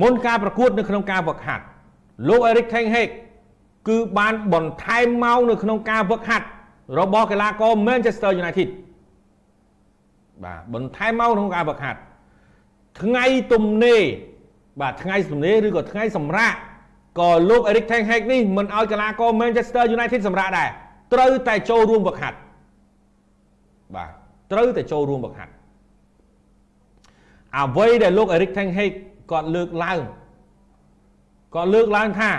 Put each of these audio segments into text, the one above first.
មុនការប្រកួតនៅក្នុងការវឹកហាត់លោក Eric Ten Hag គឺបានបន្ថែមម៉ោងនៅក្នុងការវឹកហាត់របស់កីឡាករ Manchester United បាទបន្ថែមម៉ោងក្នុងការវឹកហាត់ថ្ងៃទំនេរបាទថ្ងៃទំនេរឬក៏ថ្ងៃសម្រាប់ក៏លោក Eric Ten Hag នេះមិនឲ្យកីឡាករ Manchester United សម្រាប់ដែរត្រូវតែចូលរួមវឹកហាត់បាទត្រូវតែចូលរួមវឹកហាត់អ្វីដែលលោក Eric Ten Hag គាត់លើកឡើងគាត់លើកឡើងថា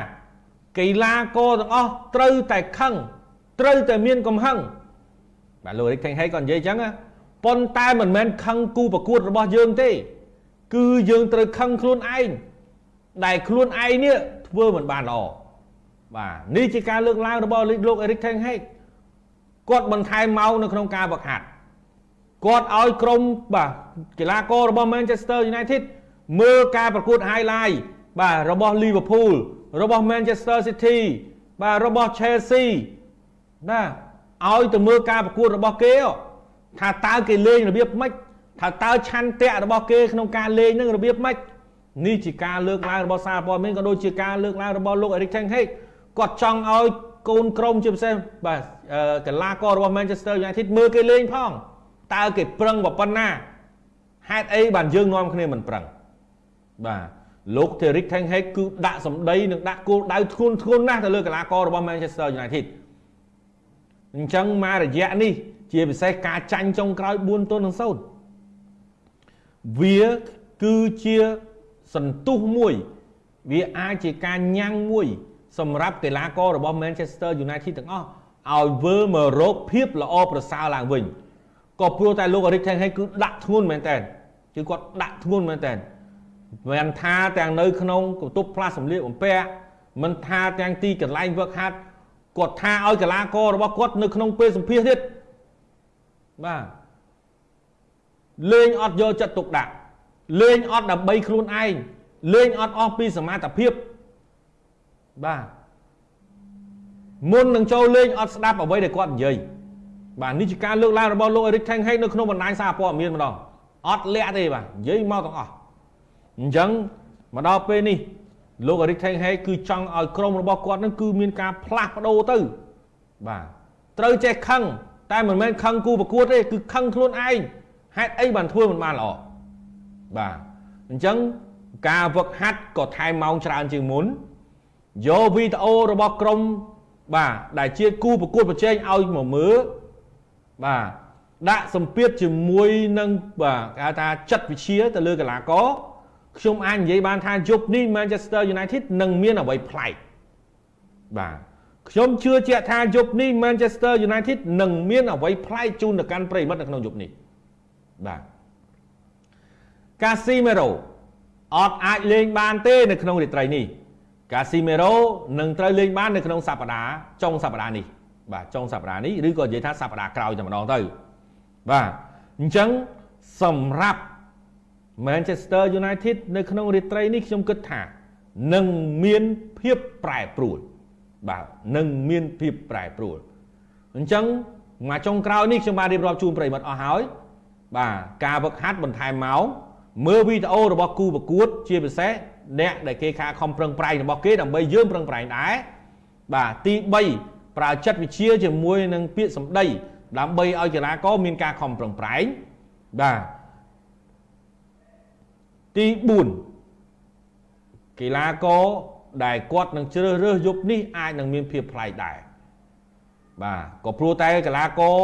កីឡាករទាំងអស់ត្រូវតែខឹងត្រូវតែមានកំហឹងបាទលោក Eric Ten Hag គាត់និយាយអញ្ចឹងប៉ុន្តែមិនមែនខឹងគូប្រកួតរបស់យើងទេ គឺយើងត្រូវខឹងខ្លួនឯងដែលខ្លួនឯងនេះធ្វើមិនបានល្អបាទនេះជាការលើកឡើងរបស់លោក Eric Ten Hag គាត់បន្ថែមម៉ោងនៅក្នុងការវឹកហាត់គាត់ឲ្យក្រុមបាទកីឡាកររបស់ Manchester United មើលការប្រកួត highlight បាទរបស់ Liverpool របស់ Manchester City បាទរបស់ Chelsea ណាឲ្យទៅមើលការប្រកួតរបស់គេថាតើគេលេងរបៀបម៉េចថាតើឆន្ទៈរបស់គេក្នុងការលេងនឹងរបៀបម៉េចនេះជាការលើកឡើងរបស់សារព័ត៌មានក៏ដូចជាការលើកឡើងរបស់លោក Eric Ten Hag គាត់ចង់ឲ្យកូនក្រុមជាពិសេសបាទកីឡាកររបស់ Manchester United មើលគេលេងផងតើគេប្រឹងប៉ុណ្ណាហេតុអីបានយើងនាំគ្នាមិនប្រឹង បាទលោក Terry Ten Hag គឺដាក់សម្ដីនិងដាក់គោលដៅធ្ងន់ធ្ងរណាស់ទៅលើកីឡាកររបស់ Manchester United អញ្ចឹងមករយៈនេះ ជាពិសេសការចាញ់ចុងក្រោយ4ទល់នឹង0វាគឺជាសន្ទុះមួយ វាអាចជាការញ៉ាំងមួយ សម្រាប់កីឡាកររបស់ Manchester United ទាំងអស់ឲ្យវិលមករកភាពល្អប្រសើរឡើងវិញក៏ព្រោះតែលោក Eric Ten Hag គឺដាក់ធ្ងន់មែនតើគឺគាត់ដាក់ធ្ងន់មែនតើ មិនថាទាំងនៅក្នុងកន្ទប់ផ្លាស់សម្លៀកបំពាក់មិនថាទាំងទីកន្លែងវឹកហាត់គាត់ថាឲ្យកីឡាកររបស់គាត់នៅក្នុងពេលសម្ភាសទៀតបាទលេងអត់យកចិត្តទុកដាក់លេងអត់ដើម្បីខ្លួនឯងលេងអត់អស់ពីសមត្ថភាពបាទមុននឹងចូលលេងអត់ស្ដាប់អ្វីដែលគាត់និយាយបាទនេះជាការលើកឡើងរបស់លោក Eric Ten Hag នៅក្នុងបណ្ដាញសារព័ត៌មានម្ដងអត់លាក់ទេបាទនិយាយមកទាំងអស់ អញ្ចឹងមកដល់ពេលនេះលោក Eric Ten Hag គឺចង់ឲ្យក្រុមរបស់គាត់នឹងគឺមានការផ្លាស់ប្ដូរទៅបាទត្រូវចេះខឹងតែមិនមែនខឹងគូប្រកួតទេគឺខឹងខ្លួនឯងហេតុអីបានធ្វើមិនបានល្អបាទអញ្ចឹងការវឹកហាត់ក៏ថែមម៉ោងច្រើនជាងមុនយកវីដេអូរបស់ក្រុមបាទដែលជាគូប្រកួតប្រជែងឲ្យមកមើលបាទដាក់សម្ពាធជាមួយនឹងបាទគេហៅថាចិត្តវិជាទៅលើកីឡាករ ខ្ញុំអាចនិយាយបានថាយប់នេះ Manchester United នឹងមានអ្វីប្លែកបាទខ្ញុំជឿជាក់ថាយប់នេះ Manchester United នឹងមានអ្វីប្លែកជូនទៅកាន់ប្រិមិត្តនៅក្នុងយប់នេះបាទ Casemiro អត់អាចលេងបានទេនៅក្នុងរាត្រីនេះ Casemiro នឹងត្រូវលេងបាននៅក្នុងសប្តាហ៍ចុងសប្តាហ៍នេះបាទចុងសប្តាហ៍នេះឬក៏និយាយថាសប្តាហ៍ក្រោយតែម្ដងទៅបាទអញ្ចឹងសម្រាប់ Manchester United នៅក្នុងរាត្រីនេះខ្ញុំគិតថានឹងមានភាពប្រែប្រួលបាទនឹងមានភាពប្រែប្រួលអញ្ចឹងមកចុងក្រោយនេះខ្ញុំបានរៀបរាប់ជូនប្រិមិត្តអស់ហើយបាទការវឹកហាត់បន្ថែមម៉ោងមើលវីដេអូរបស់គូប្រកួត ជាពិសេសអ្នកដែលគេខាខំប្រឹងប្រែងរបស់គេដើម្បីយើងប្រឹងប្រែងដែរបាទទី3ប្រើចិត្តវិជាជាមួយនឹងពាក្យសម្ដីដើម្បីឲ្យកីឡាករមានការខំប្រឹងប្រែងបាទ ទី4កីឡាករដែលគាត់នឹងជ្រើសរើសយប់នេះអាចនឹងមានភាពប្លែកដែរបាទក៏ព្រោះតែកីឡាករ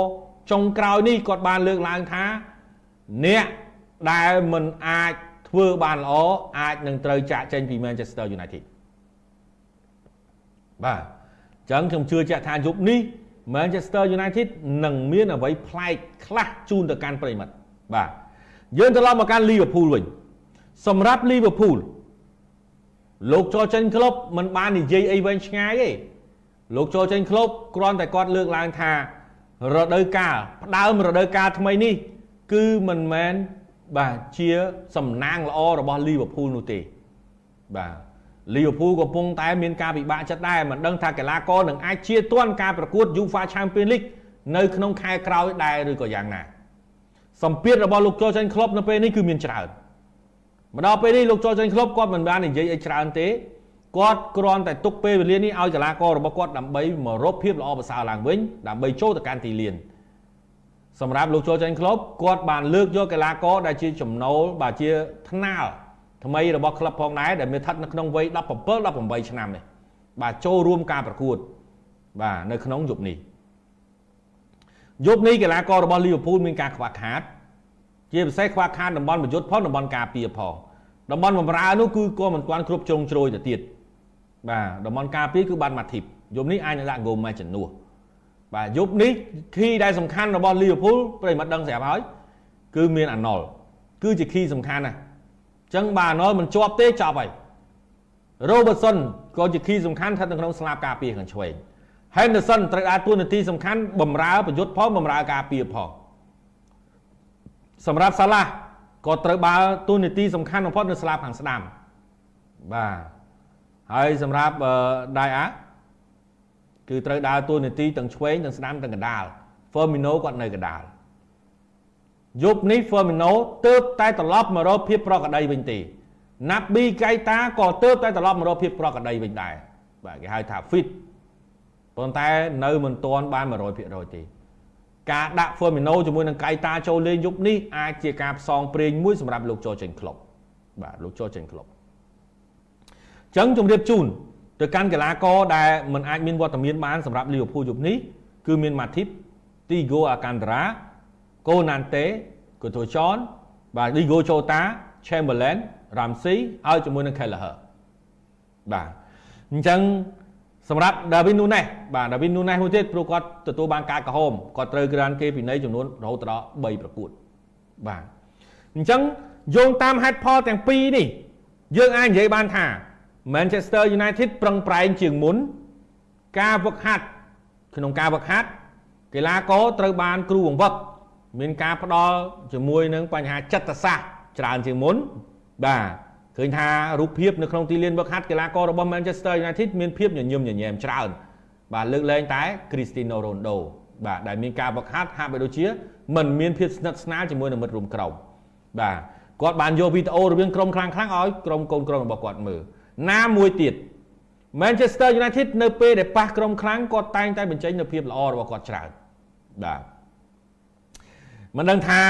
ចុងក្រោយនេះគាត់បានលើកឡើងថាអ្នកដែលមិនអាចធ្វើបានល្អអាចនឹងត្រូវចាក់ចេញពី Manchester United បាទអញ្ចឹងខ្ញុំជឿជាក់ថាយប់នេះ Manchester United នឹងមានអ្វីប្លែកខ្លះជូនទៅកាន់ប្រិមិត្តបាទយើងត្រឡប់មកកាន់ Liverpool វិញ សម្រាប់ Liverpool លោកចូលចេញក្លឹបមិនបាននិយាយអីវែងឆ្ងាយទេលោកចូលចេញក្លឹបគ្រាន់តែគាត់លើកឡើងថារដូវកាលផ្ដើមរដូវកាលថ្មីនេះ គឺមិនមែនបាទជាសំណាងល្អរបស់ Liverpool នោះទេបាទ Liverpool កំពុងតែមានការពិបាកចិត្តដែរមិនដឹងថាកីឡាករនឹងអាចជាទាន់ការប្រកួត UEFA Champions League នៅក្នុងខែក្រោយដែរឬក៏យ៉ាងណាសម្ពាធរបស់លោកចូលចេញក្លឹបនៅពេលនេះគឺមានច្រើន មកដល់ពេលនេះលោកចូលចេញក្លឹបគាត់មិនបាននិយាយអីច្រើនទេគាត់គ្រាន់តែទុកពេលវេលានេះឲ្យកីឡាកររបស់គាត់ដើម្បីមករកភាពល្អប្រសើរឡើងវិញដើម្បីចូលទៅកាន់ទីលានសម្រាប់លោកចូលចេញក្លឹបគាត់បានលើកយកកីឡាករដែលជាចំណូលបាទជាថ្នាលថ្មីរបស់ក្លឹបផងដែរដែលមានស្ថិតនៅក្នុងវ័យ17 18ឆ្នាំនេះបាទចូលរួមការប្រកួតបាទនៅក្នុងយប់នេះយប់នេះកីឡាកររបស់លីវើពូលមានការខ្វះខាត ជាពិសេសខ្វះខាតតំបន់ប្រយុទ្ធផងតំបន់ការពារផងតំបន់បំរើនោះគឺក៏មិនទាន់គ្រប់ជ្រុងជ្រោយទៅទៀតបាទតំបន់ការពារគឺបានមកធីបយប់នេះអាចនឹងដាក់ហ្គោម៉ែជំនួសបាទយប់នេះគីដែលសំខាន់របស់លីវើពូលប្រិមត្តដឹងស្រាប់ហើយគឺមានអាណុលគឺជាគីសំខាន់ណាស់អញ្ចឹងបាទអាណុលមិនជាប់ទេចប់ហើយ Robertson ក៏ជាគីសំខាន់ស្ថិតនៅក្នុងស្លាបការពារខាងឆ្វេង Henderson ត្រូវដើរតួនាទីសំខាន់បំរើប្រយុទ្ធផងបំរើការពារផង សម្រាប់សាឡាក៏ត្រូវបើតួនាទីសំខាន់បំផុតនៅស្លាបខាងស្ដាំបាទហើយសម្រាប់ដៃអាគឺត្រូវដើរតួនាទីទាំងឆ្វេងទាំងស្ដាំទាំងកណ្ដាល Firmino គាត់នៅកណ្ដាលយប់នេះ Firmino ទើបតែត្រឡប់មករកភាពប្រក្រតីវិញទេណាប់ប៊ីកៃតាក៏ទើបតែត្រឡប់មករកភាពប្រក្រតីវិញដែរបាទគេហៅថា fit ប៉ុន្តែនៅមិនទាន់បាន100%ទេ ការដាក់ Firmino ជាមួយនឹងកៃតាចូលលេងយប់នេះអាចជាការផ្សងព្រេងមួយសម្រាប់លោកចូលចេញក្លុបបាទលោកចូលចេញក្លុបអញ្ចឹងជំរាបជូនទៅកាន់កីឡាករដែលមិនអាចមានវត្តមានបានសម្រាប់លីវើពូលយប់នេះគឺមាន Matip, Tigo Alcantara, Konate, Coutinho, បាទ Diego Jota, Chamberlain, Ramsey ហើយជាមួយនឹង Kelleher បាទអញ្ចឹង សម្រាប់ David Nunes បាទ David Nunes មួយទៀតព្រោះគាត់ទទួលបានការក្រហមគាត់ត្រូវក្រានគេពិន័យចំនួនរហូតដល់3ប្រកួតបាទអញ្ចឹងយោងតាមហេតុផលទាំងពីរនេះយើងអាចនិយាយបានថា Manchester United ប្រឹងប្រែងជាងមុន ការវឹកហាត់ក្នុងការវឹកហាត់កីឡាករត្រូវបានគ្រូបង្វឹកមានការផ្ដល់ជាមួយនឹងបញ្ហាចិត្តសាស្ត្រច្រើនជាងមុនបាទ ឃើញថារូបភាពនៅក្នុងទីលានវឹកហាត់កីឡាកររបស់ Manchester United មានភាពញញឹមញញែមច្រើនបាទលើកលែងតែ Cristiano Ronaldo បាទដែលមានការវឹកហាត់ហាក់បីដូចជាមិនមានភាពស្និទ្ធស្នាលជាមួយនឹងមិត្តរួមក្រុមបាទគាត់បានយកវីដេអូរវាងក្រុមខ្លាំងៗឲ្យក្រុមកូនក្រុមរបស់គាត់មើលណាមួយទៀត Manchester United នៅពេលដែលប៉ះក្រុមខ្លាំងគាត់តែងតែបញ្ចេញនូវភាពល្អរបស់គាត់ច្រើនបាទមិនដឹងថា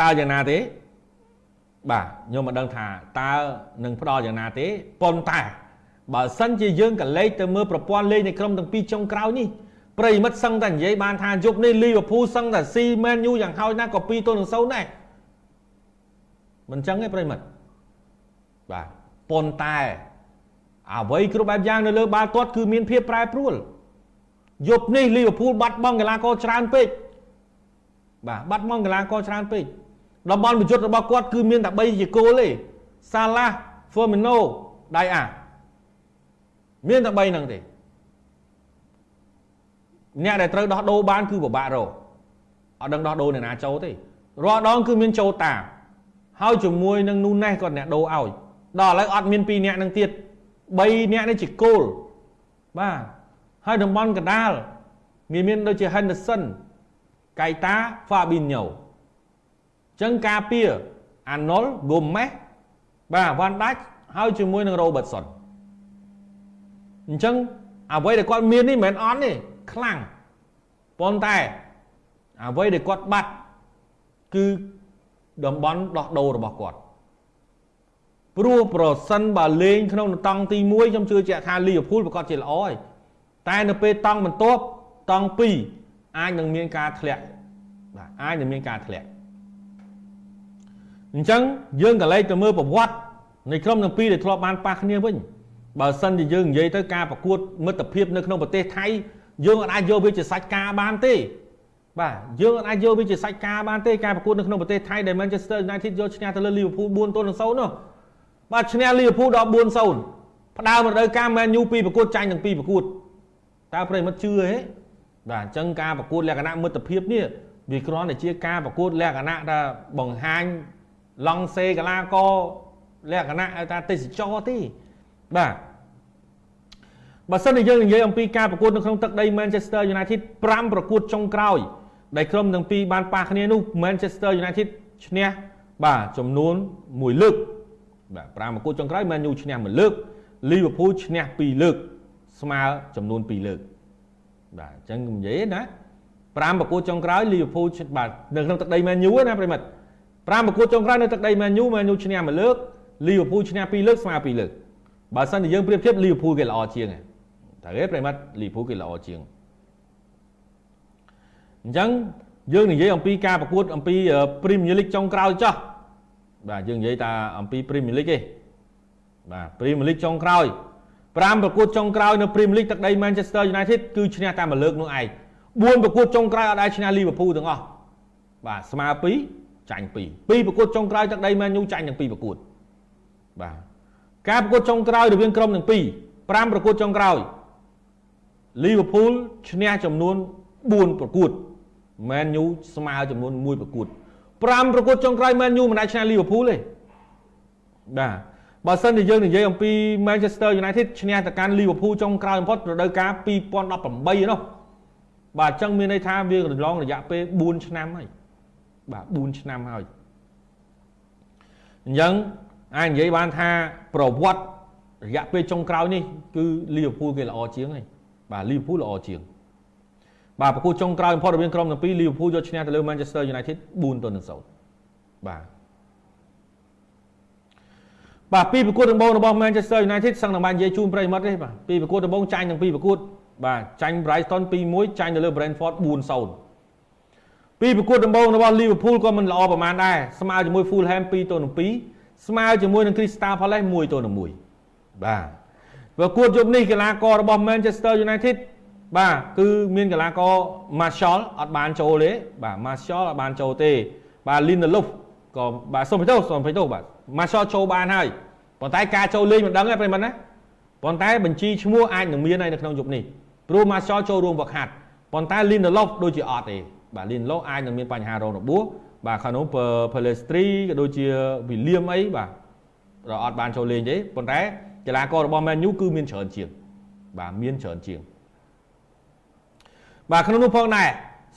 តើយ៉ាងណាទេ បាទខ្ញុំមិនដឹងថាតើនឹងផ្ដល់យ៉ាងណាទេប៉ុន្តែបើសិនជាយើងកលេចទៅមើលប្រព័ន្ធលេងនៃក្រុមទាំងពីរចុងក្រោយនេះប្រិមិត្តសឹងតែនិយាយបានថាយប់នេះលីវើពូលសឹងតែស៊ីមែនយូយ៉ាងហោចណាស់ក៏2ទល់នឹង0ដែរមិនចឹងទេប្រិមិត្តបាទប៉ុន្តែអ្វីគ្រប់បែបយ៉ាងនៅលើបាល់ទាត់គឺមានភាពប្រែប្រួលយប់នេះលីវើពូលបាត់បង់កីឡាករច្រើនពេកបាទបាត់បង់កីឡាករច្រើនពេក តំបន់ប្រយុទ្ធរបស់គាត់គឺមានតែ3ជាគោលទេសាឡាហ្វឺមីណូដៃអាមានតែ3ហ្នឹងទេអ្នកដែលត្រូវដោះដូរបានគឺពិបាករកអត់ដឹងដោះដូរអ្នកណាចូលទេរាល់ដងគឺមានចូលតាហើយជាមួយនឹងនូណេសគាត់អ្នកដូរឲ្យដល់ឥឡូវអត់មាន2អ្នកនឹងទៀត3អ្នកនេះជាគោលបាទហើយតំបន់កដាលមានមានដូចជា Henderson កៃតា Fabinho ចឹងការពារ Arnold Gomez បាទវ៉ាន់ដាច់ហើយជាមួយនឹង Robertson អញ្ចឹងអ្វីដែលគាត់មាននេះមិនមែនអន់ទេខ្លាំងប៉ុន្តែអ្វីដែលគាត់បាត់គឺតំបន់ដោះដូររបស់គាត់ព្រោះប្រសិនបើលេងក្នុងតង់ទី1ខ្ញុំជឿជាក់ថាលីវើពូលប្រកាសជាល្អហើយតែនៅពេលតង់បន្ទាប់តង់2អាចនឹងមានការធ្លាក់បាទអាចនឹងមានការធ្លាក់ អញ្ចឹងយើងក៏លេចទៅមើលប្រវត្តិនៃក្រុមទាំងពីរដែលធ្លាប់បានប៉ះគ្នាវិញបើសិនជាយើងនិយាយទៅការប្រកួតមិត្តភាពនៅក្នុងប្រទេសថៃយើងអាចយកវាជាសាច់ការបានទេបាទយើងអាចយកវាជាសាច់ការបានទេការប្រកួតនៅក្នុងប្រទេសថៃដែល Manchester United យកឈ្នះទៅលើ Liverpool 4ទល់នឹង0នោះបាទឈ្នះ Liverpool ដល់4-0ផ្ដើមរដូវកាល Man U ពីប្រកួតចាញ់ទាំងពីរប្រកួតតើប្រិមិត្តជឿទេបាទអញ្ចឹងការប្រកួតលក្ខណៈមិត្តភាពនេះវាគ្រាន់តែជាការប្រកួតលក្ខណៈថាបង្ហាញ ឡង់សេកលាករលក្ខណៈឲ្យថាទេសចរទេបាទបើសិនជាយើងនិយាយអំពីការប្រកួតនៅក្នុងទឹកដី Manchester United 5ប្រកួតចុងក្រោយដែលក្រុមទាំងពីរបានប៉ះគ្នានោះ Manchester United ឈ្នះបាទចំនួន1លើកបាទ5ប្រកួតចុងក្រោយ Man U ឈ្នះមួយលើក Liverpool ឈ្នះ2លើក ស្មើចំនួន2លើកបាទអញ្ចឹងនិយាយណា5ប្រកួតចុងក្រោយ Liverpool បាទនៅក្នុងទឹកដី Man U ណាប្រិមិត្ត 5ប្រកួតចុងក្រោយនៅទឹកដី Man U Man U ឈ្នះមួយលើក Liverpool ឈ្នះ2លើកស្មើ2លើកបើសិនជាយើងប្រៀបធៀប Liverpool គេល្អជាងតែគេប្រិមិត្ត Liverpool គេល្អជាងអញ្ចឹងយើងនិយាយអំពីការប្រកួតអំពី Premier League ចុងក្រោយចោះបាទយើងនិយាយតែអំពី Premier League ទេបាទ Premier League ចុងក្រោយ5ប្រកួតចុងក្រោយនៅ Premier League ទឹកដី Manchester United គឺឈ្នះតែមួយលើកនោះឯង4ប្រកួតចុងក្រោយអត់ដែលឈ្នះ Liverpool ទាំងអស់បាទស្មើ2 ចាញ់2 2ប្រកួតចុងក្រោយទឹកដី Man U ចាញ់ទាំង2ប្រកួតបាទការប្រកួតចុងក្រោយរវាងក្រុមទាំងពីរ5ប្រកួតចុងក្រោយ Liverpool ឈ្នះចំនួន4ប្រកួត Man U ស្មើចំនួន1ប្រកួត5ប្រកួតចុងក្រោយ Man U មិនអាចឈ្នះ Liverpool ទេបាទបើសិនជាយើងនិយាយអំពី Manchester United ឈ្នះទៅកាន់ Liverpool ចុងក្រោយបំផុតរដូវកាល2018នោះបាទអញ្ចឹងមានន័យថាវាកន្លងរយៈពេល4ឆ្នាំហើយ បាទ4ឆ្នាំហើយអញ្ចឹងអាចនិយាយបានថាប្រវត្តិរយៈពេលចុងក្រោយនេះគឺ Liverpool គេល្អជាងហើយបាទ Liverpool ល្អជាងបាទប្រកួតចុងក្រោយបំផុតរវាងក្រុមទាំងពីរ Liverpool យកឈ្នះទៅលើ Manchester United 4ទល់នឹង0បាទបាទពីប្រកួតដំបូងរបស់ Manchester United សឹងតែបាននិយាយជូនប្រិយមិត្តទេបាទពីប្រកួតដំបូងចាញ់ទាំងពីរប្រកួតបាទចាញ់ Brighton 2-1ចាញ់ទៅលើ Brentford 4-0 ពីប្រកួតដំបូងរបស់ Liverpool ក៏មិនល្អប្រហែលដែរស្មើជាមួយ Fulham 2-2ស្មើជាមួយនឹង Crystal Palace 1-1បាទប្រកួតយប់នេះកីឡាកររបស់ Manchester United បាទគឺមានកីឡាករ Martial អត់បានចូលទេបាទ Martial អត់បានចូលទេបាទ Lindelof ក៏បាទសុំទោសសុំទោសបាទ Martial ចូលបានហើយប៉ុន្តែការចូលលេងមិនដឹងទេប្រិមត្តណាប៉ុន្តែបញ្ជីឈ្មោះអាចនឹងមានហើយនៅក្នុងយប់នេះព្រោះ Martial ចូលរួមវឹកហាត់ប៉ុន្តែ Lindelof ដូចជាអត់ទេ បាទ Lindelof អាចនឹងមានបញ្ហារងរបួសបាទខាងនោះ Pelestri ក៏ដូចជា William អីបាទរអត់បានចូលលេងទេប៉ុន្តែកីឡាកររបស់ Man U គឺមានច្រើនជាងបាទមានច្រើនជាងបាទក្នុងនោះផងដែរ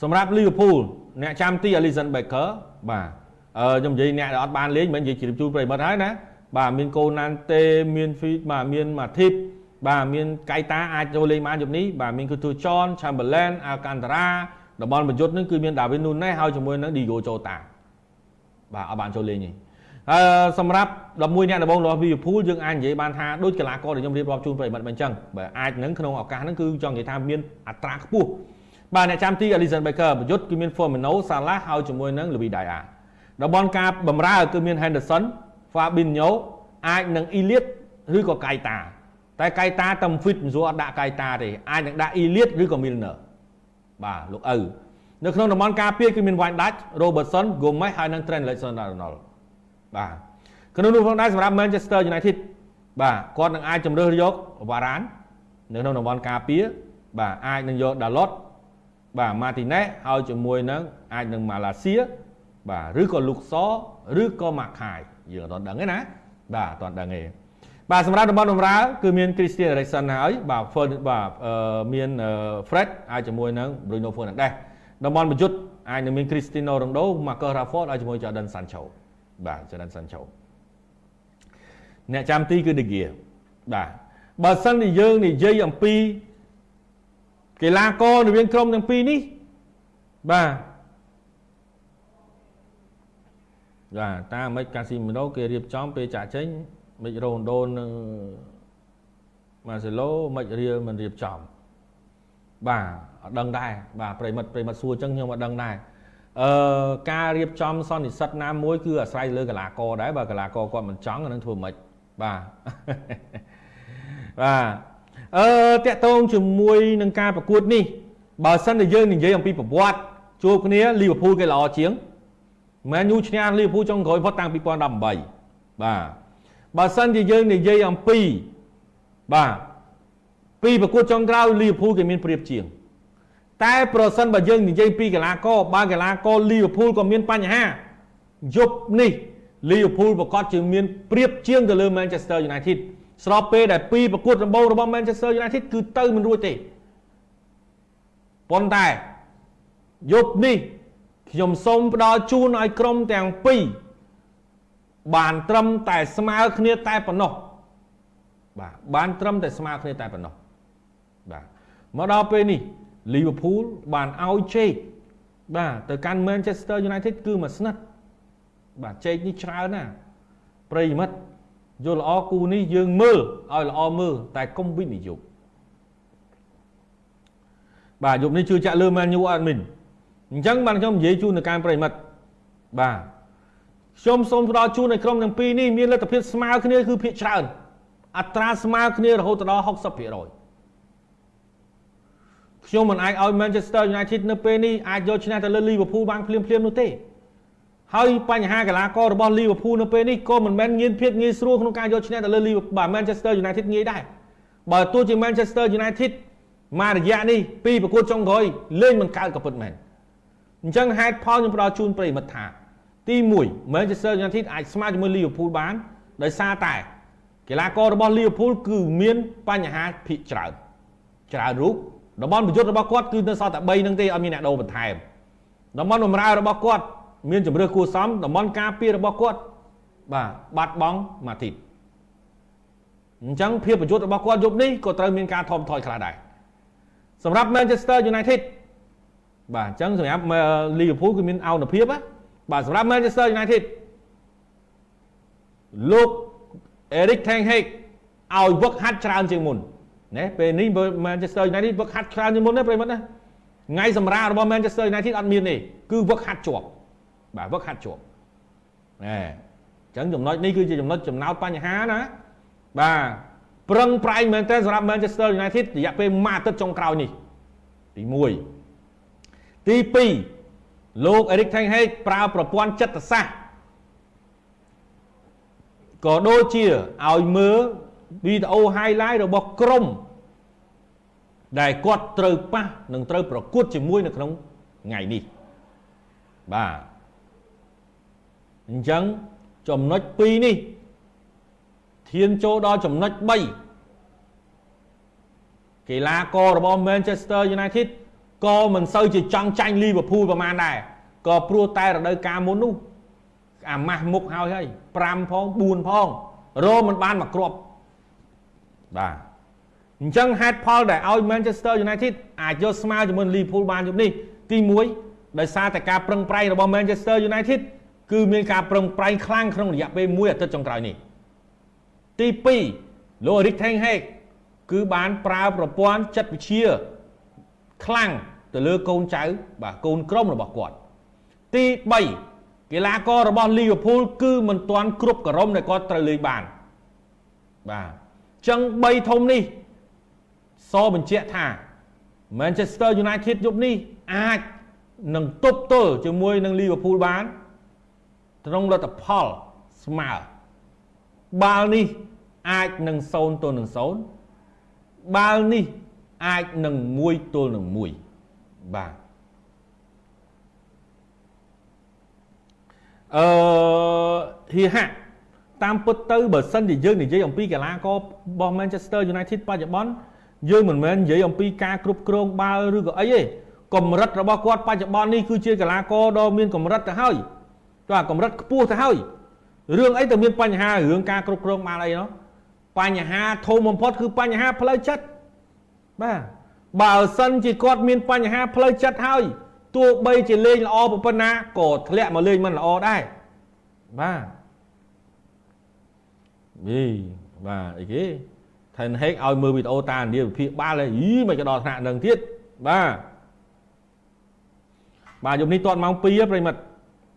សម្រាប់ Liverpool អ្នកចាំទី Alisson Becker បាទអឺខ្ញុំនិយាយអ្នកដែលអត់បានលេងមិននិយាយជ្រាបជូនប្រិយមិត្តហើយណាបាទមានកូណាន់តេមាន feed បាទមាន Matip បាទមានកៃតាអាចចូលលេងបានយប់នេះបាទមានគឺទូ John Chamberlain Alcantara តំ បន់ប្រយុទ្ធនឹងគឺមាន David Nunes ហើយជាមួយនឹង Diego Jota បាទអត់បានចូលលេងទេអឺសម្រាប់11អ្នកដំបូងរបស់ Liverpool យើងអាចនិយាយបានថាដូចកីឡាករដែលខ្ញុំរៀបរាប់ជូនប្រិយមិត្តមិនអញ្ចឹងបាទអាចនឹងក្នុងឱកាសហ្នឹងគឺចង់និយាយថាមានអត្រាខ្ពស់បាទអ្នកចាំទី Alisson Becker ប្រយុទ្ធគឺមាន Firmino Salah ហើយជាមួយនឹង Luis Diaz តំបន់ការបំរើគឺមាន Henderson Fabinho អាចនឹង Elliot ឬក៏ Keita តែ Keita តែ fit មិនស្រួលអត់ដាក់ Keita ទេអាចនឹងដាក់ Elliot ឬក៏ Milner បាទលោកឪនៅក្នុងតំបន់ការពារគឺមាន Van Dijk Robertson Gomez ហើយនិង Trent Alexander-Arnold បាទក្នុងនោះផងដែរសម្រាប់ Manchester United បាទគាត់នឹងអាចជំរើសយក Varane នៅក្នុងតំបន់ការពារបាទអាចនឹងយក Dalot បាទ Martinez ហើយជាមួយនឹងអាចនឹង Malaysia បាទឬក៏ Luxor ឬក៏ Makai យើងអត់ដឹងទេណាបាទអត់ដឹងទេ បាទសម្រាប់តំបន់បម្រើគឺមាន Christian Eriksen ហើយបាទបាទមាន Fred អាចជាមួយនឹង Bruno Fernandes តំបន់ប្រយុទ្ធអាចនឹងមាន Cristiano Ronaldo Marcus Rashford ហើយជាមួយ Jadon Sancho បាទ Jadon Sancho អ្នកចាំទីគឺ De Gea បាទបើសិនជាយើងនិយាយអំពីកីឡាកររវាងក្រុមទាំងពីរនេះបាទបាទតាមមិនកាស៊ីមីណូគេរៀបចំពេលចាក់ចេញ មិនរ៉ូណូនឹងម៉ាសេឡូមិនរៀលមិនរៀបចំបាទអត់ដឹងដែរបាទប្រិមិត្តប្រិមិត្តសួរអញ្ចឹងខ្ញុំអត់ដឹងដែរអឺការរៀបចំសន្និសិទណាមួយគឺអាស្រ័យលើកីឡាករដែរបើកីឡាករគាត់មិនចង់អានឹងធ្វើមិនបាទបាទអឺតាក់ទងជាមួយនឹងការប្រកួតនេះបើសិនតែយើងនិយាយអំពីប្រវត្តិជួបគ្នាលីវើពូលគេល្អជាងមែនយូឈ្នះលីវើពូលចុងក្រោយផុតតាំង2018បាទ បើសិនជាយើងនិយាយអំពីបាទពីប្រកួតចុងក្រោយលីវើពូលគេមានប្រៀបជាង តែប្រសិនបើយើងនិយាយពីកីឡាករបើកីឡាករលីវើពូលក៏មានបញ្ហាយប់នេះលីវើពូលប្រកាសជាមានប្រៀបជាងទៅលើ Manchester United ស្របពេលដែលពីប្រកួតដំបូងរបស់ Manchester United គឺទៅមិនរួចទេប៉ុន្តែយប់នេះខ្ញុំសូមផ្ដល់ជូនឲ្យក្រុមទាំងពីរ បានត្រឹមតែស្មើគ្នាតែប៉ុណ្ណោះបាទបានត្រឹមតែស្មើគ្នាតែប៉ុណ្ណោះបាទមកដល់ពេលនេះ Liverpool បានឲ្យជេកបាទទៅកាន់ Manchester United គឺមួយស្និតបាទជេកនេះច្រើនណាស់ប្រិយមិត្តយល់ល្អគូនេះយើងមើលឲ្យល្អមើលតែកុំវិនិយោគបាទយប់នេះជឿចាក់លើ Man U អត់មីនអញ្ចឹងបានខ្ញុំនិយាយជូនទៅកាន់ប្រិយមិត្តបាទ ខ្ញុំសូមផ្ដល់ជូនឲ្យក្រុមទាំងពីរនេះមានលទ្ធភាពស្មើគ្នាគឺភាគច្រើនអត្រាស្មើគ្នារហូតដល់60%ខ្ញុំមិនអាចឲ្យ Manchester United នៅពេលនេះអាចយកឈ្នះទៅលើ Liverpool បានភ្លាមៗនោះទេហើយបញ្ហាកីឡាកររបស់ Liverpool នៅពេលនេះក៏មិនមែនងាយភាពងាយស្រួលក្នុងការយកឈ្នះទៅលើ Liverpool បាទ Manchester United ងាយដែរបើទោះជា Manchester United មករយៈនេះពីប្រកួតចុងក្រោយលេងមិនកើតក៏ពិតមែនអញ្ចឹងហេតុផលខ្ញុំផ្ដល់ជូនប្រិមិត្តថា ទី1 Manchester United អាចស្មើជាមួយ Liverpool បានដោយសារតែកីឡាកររបស់ Liverpool គឺមានបញ្ហាភិកច្រើនច្រើនរូបតំបន់ប្រយុទ្ធរបស់គាត់គឺនៅសល់តែ3នឹងទេអត់មានអ្នកដូរបន្ថែមតំបន់បម្រើរបស់គាត់មានជំរឿគួសមតំបន់ការពាររបស់គាត់បាទបាត់បង់មួយអាទិត្យអញ្ចឹងភាពប្រយុទ្ធរបស់គាត់យប់នេះក៏ត្រូវមានការថមថយខ្លះដែរសម្រាប់ Manchester United បាទអញ្ចឹងសម្រាប់ Liverpool គឺមានអោនភាពណា បាទសម្រាប់ Manchester United លោក Eric Ten Hag ឲ្យវឹកហាត់ច្រើនជាងមុនណាពេលនេះ Manchester United វឹកហាត់ច្រើនជាងមុនណាប្រិមត្តណាថ្ងៃសម្រាប់របស់ Manchester United អត់មានទេគឺវឹកហាត់ជាប់បាទវឹកហាត់ជាប់ណែអញ្ចឹងចំណុចនេះគឺជាចំណុចចំណោទបញ្ហាណាបាទប្រឹងប្រែងមែនទែនសម្រាប់ Manchester United រយៈពេលមួយអាទិត្យចុងក្រោយនេះទី1ទី2 លោក Eric Ten Hag ប្រើប្រព័ន្ធចិត្តសាស្ត្រក៏ដូចជាឲ្យមើលវីដេអូ highlight របស់ក្រុមដែលគាត់ត្រូវប៉ះនិងត្រូវប្រកួតជាមួយនៅក្នុងថ្ងៃនេះបាទអញ្ចឹងចំណុច2នេះធានចូលដល់ចំណុច3កីឡាកររបស់ Manchester United ក៏មិនសូវជាចង់ចាញ់ Liverpool ប្រហែលដែរក៏ព្រោះតែរដូវកាលមុននោះអាម៉ាស់មុខហើយហើយ5ផង4ផងរមិនបានមកគ្រាប់បាទអញ្ចឹងហេតុផលដែលឲ្យ Manchester United អាចយកស្មើជាមួយ Liverpool បានយប់នេះទី1ដោយសារតែការប្រឹងប្រែងរបស់ Manchester United គឺមានការប្រឹងប្រែងខ្លាំងក្នុងរយៈពេល1អាទិត្យចុងក្រោយនេះទី2លោក Erik ten Hag គឺបានប្រើប្រព័ន្ធចិត្តវិទ្យាខ្លាំង ទៅលើកូនចៅបាទកូនក្រុមរបស់គាត់ទី3កីឡាកររបស់ Liverpool គឺមិនទាន់គ្រប់ក្រុមដែលគាត់ត្រូវលេងបានបាទចឹង3ធំនេះសបញ្ជាក់ថា Manchester United យប់នេះអាចនឹងទប់ទល់ជាមួយនឹង Liverpool បានក្នុងលទ្ធផលស្មើបាល់នេះអាចនឹង0ទល់នឹង0បាល់នេះអាចនឹង1ទល់នឹង1 បាទអឺហៀហាក់តាមពិតទៅបើសិនជាយើងនិយាយអំពីកីឡាកររបស់ Manchester United បច្ចុប្បន្នយើងមិនមែននិយាយអំពីការគ្រប់គ្រងបាល់ឬក៏អីទេកម្រិតរបស់គាត់បច្ចុប្បន្ននេះគឺជាកីឡាករដ៏មានកម្រិតទៅហើយទៅអាកម្រិតខ្ពស់ទៅហើយរឿងអីទៅមានបញ្ហារឿងការគ្រប់គ្រងបាល់អីនោះបញ្ហាធំបំផុតគឺបញ្ហាផ្លូវចិត្តបាទ បើសិនជាគាត់មានបញ្ហាផ្លូវចិត្តហើយទោះបីជាលេងល្អប៉ុណ្ណាក៏ធ្លាក់មកលេងមិនល្អដែរបាទយីបាទអីគេថែនហេកឲ្យមើលវីដេអូតាឥណ្ឌាវិភាគបាល់ហីមិនក៏ដល់ថ្នាក់នឹងទៀតបាទបាទយប់នេះតតម៉ោង2ប្រិមិត្ត